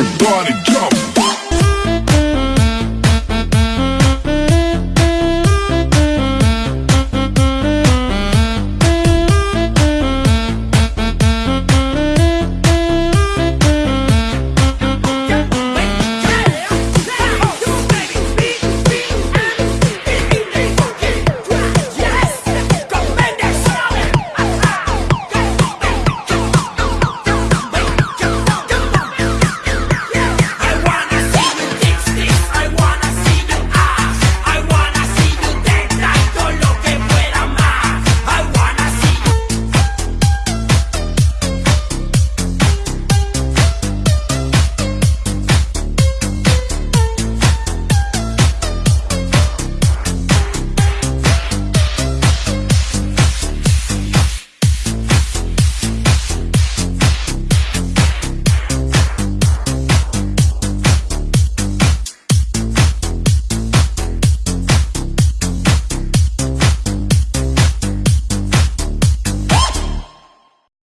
everybody jump.